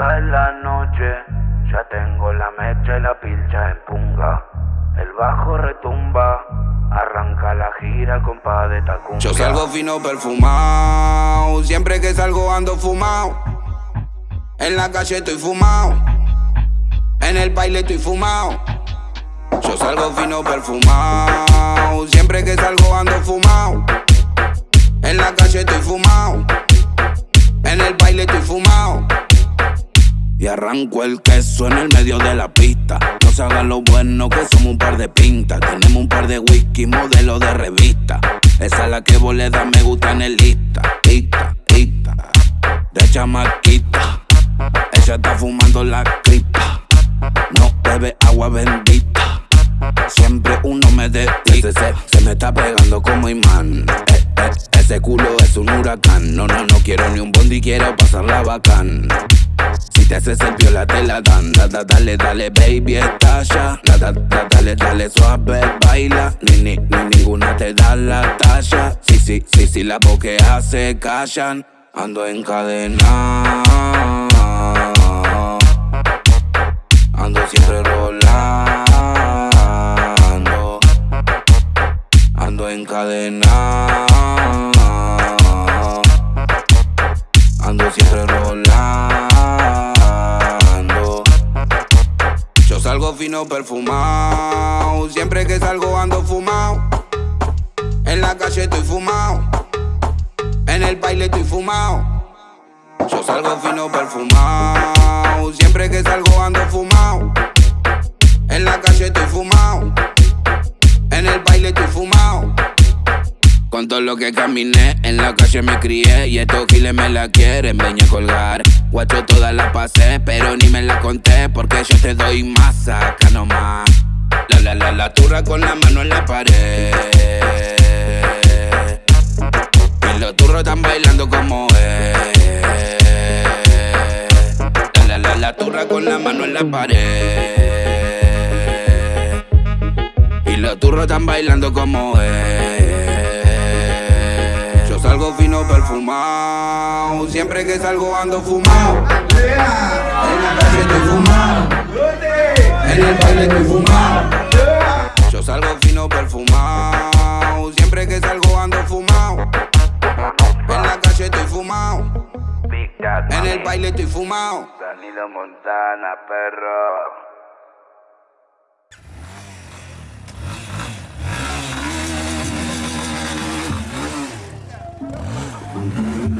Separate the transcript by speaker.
Speaker 1: Cae la noche, ya tengo la mecha y la pilcha en punga. El bajo retumba, arranca la gira, compa de tacumbia.
Speaker 2: Yo salgo fino perfumado, siempre que salgo ando fumado. En la calle estoy fumado, en el baile estoy fumado. Yo salgo fino perfumado, siempre que salgo ando fumado. En la calle estoy fumado, en el baile estoy fumado. Y arranco el queso en el medio de la pista. No se hagan lo bueno que somos un par de pintas. Tenemos un par de whisky, modelo de revista. Esa es la que vos le das me gusta en el lista. Lista, lista. De chamaquita. Ella está fumando la cripta. No bebe agua bendita. Siempre uno me. Se, se me está pegando como imán. Eh, eh, ese culo es un huracán. No, no, no quiero ni un bondi, quiero pasarla bacán. Te haces el piola te la dan, da, da, dale, dale, baby, estalla. Da, da, da, dale, dale, suave, baila. Ni, ni, ni ninguna te da la talla. Sí, sí, sí, sí, la boquea se callan. Ando en cadena. Ando siempre rolando. Ando en cadena. Fino perfumado. Siempre que salgo ando fumado. En la calle estoy fumado. En el baile estoy fumado. Yo salgo fino perfumado. Siempre que salgo ando fumado. En la calle estoy fumado. En el baile estoy fumado. Con todo lo que caminé, en la calle me crié Y estos giles me la quieren, venía a colgar Guacho todas las pasé, pero ni me la conté Porque yo te doy más acá nomás. La la la la turra con la mano en la pared. Y los turros están bailando como es La la la la turra con la mano en la pared. Y los turros están bailando como es salgo fino perfumado. Siempre que salgo ando fumado. En la calle estoy fumado. En el baile estoy fumado. Yo salgo fino perfumado. Siempre que salgo ando fumado. En la calle estoy fumado. En el baile estoy fumado.
Speaker 1: Danilo Montana, perro. Mm-hmm.